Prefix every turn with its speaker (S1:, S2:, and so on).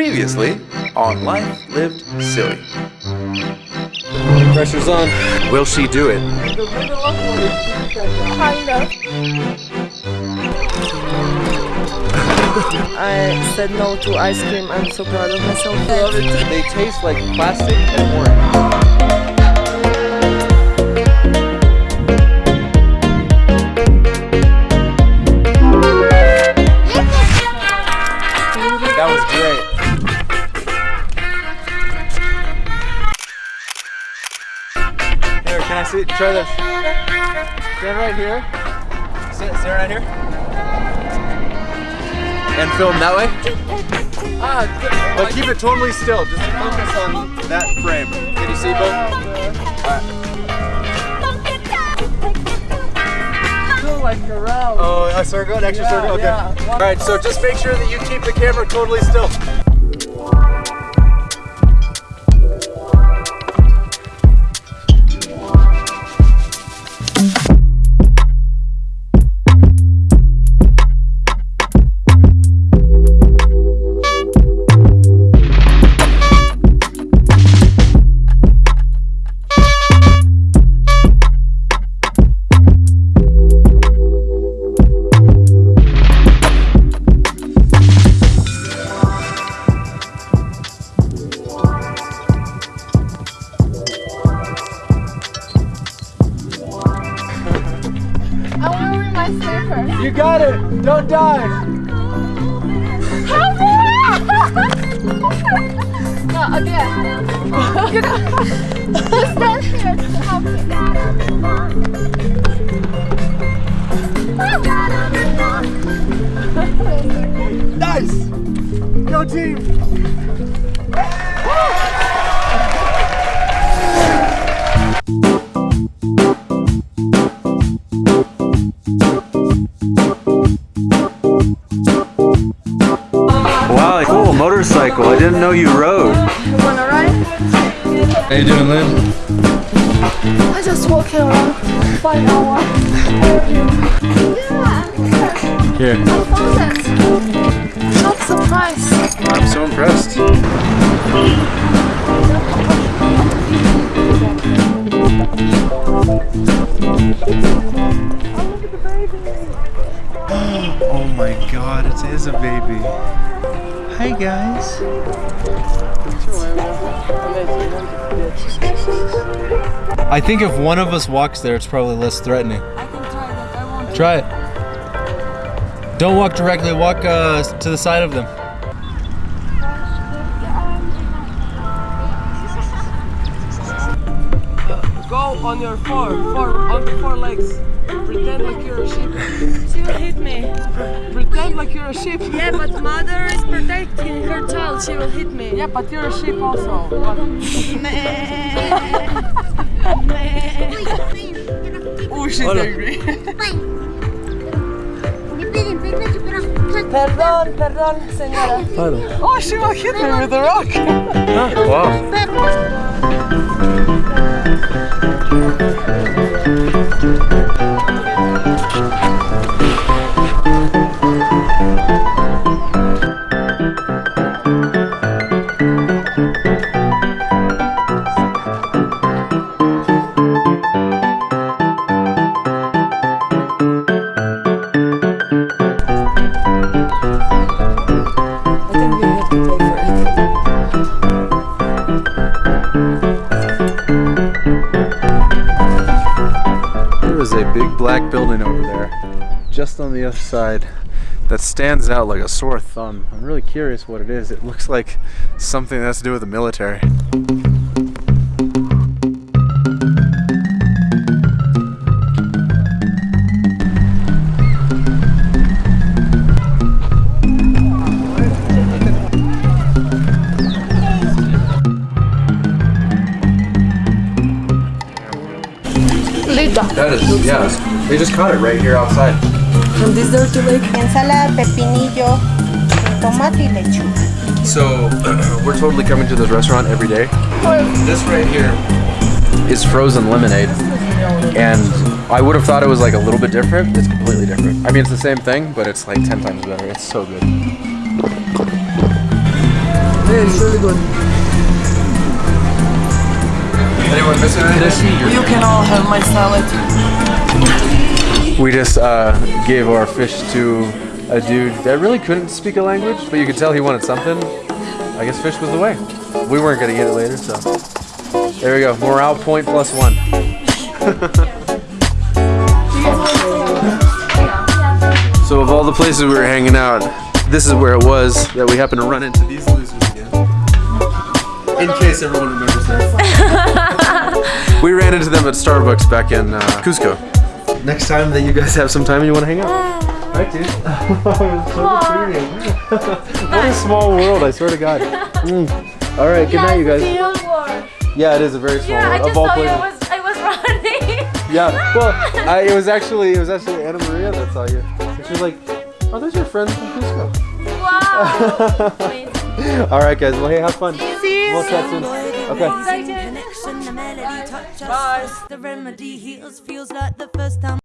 S1: Previously on Life Lived Silly.
S2: Pressure's on.
S1: Will she do it?
S3: Kind of. I said no to ice cream. I'm so proud of myself. I love it.
S2: They taste like plastic and orange. Can I see? Try this. Stand right here. Stand, stand right here. And film that way. Ah, but keep it totally still. Just focus on that frame. Can you see both? Oh, a circle, an extra circle. Okay. All right. So just make sure that you keep the camera totally still. Got it. Don't dive.
S3: no, again. you stand here to help me.
S2: Nice. Go team.
S1: Didn't know you rode.
S3: You wanna ride?
S2: How you doing, Lynn?
S3: I just walking around five hours. Yeah,
S2: Here.
S3: I found it. Not surprised.
S2: I'm so impressed. Oh, oh my god, it is a baby. Hi guys. I think if one of us walks there, it's probably less threatening.
S3: I can try that. I want
S2: Try it. Don't walk directly, walk uh, to the side of them.
S4: Go on your four, four, on the four legs. Pretend like you're a sheep.
S5: She will hit me.
S4: Pretend like you're a sheep.
S5: Yeah, but mother is protecting her child. She will hit me.
S4: Yeah, but you're a sheep also. What? Oh, she's angry.
S3: Perdón, perdón, señora.
S4: Oh, she will hit me with a rock.
S2: Wow. Thank you. Black building over there, just on the other side, that stands out like a sore thumb. I'm really curious what it is. It looks like something that has to do with the military.
S3: Lita.
S2: That is, yeah. They just caught it right here outside.
S3: And this dirty lake.
S6: ensalada, pepinillo, tomate y lechuga.
S2: So, we're totally coming to this restaurant every day. This right here is frozen lemonade. And I would have thought it was like a little bit different. It's completely different. I mean, it's the same thing, but it's like 10 times better. It's so good.
S4: it's really good.
S2: Anyone missing anything?
S4: You can all have my salad.
S2: We just uh, gave our fish to a dude that really couldn't speak a language, but you could tell he wanted something. I guess fish was the way. We weren't gonna get it later, so there we go. Morale point plus one. so of all the places we were hanging out, this is where it was that we happened to run into these losers again. In case everyone remembers that. we ran into them at Starbucks back in uh, Cusco. Next time that you guys have some time and you want to hang out. Right, dude? so what a small world, I swear to God. Mm. All right, good night, you guys. Yeah, it is a very small
S3: Yeah, I
S2: world.
S3: just
S2: of all places.
S3: Was, I was running.
S2: Yeah, well, I, it was actually it was actually Anna Maria that saw you. And she was like, "Oh, those your friends from Cusco."
S3: wow.
S2: All right, guys. Well, hey, have fun.
S3: See you
S2: We'll chat soon. Okay.
S3: Bye.
S7: Connection, the melody touch us. The remedy heals, feels like the first time.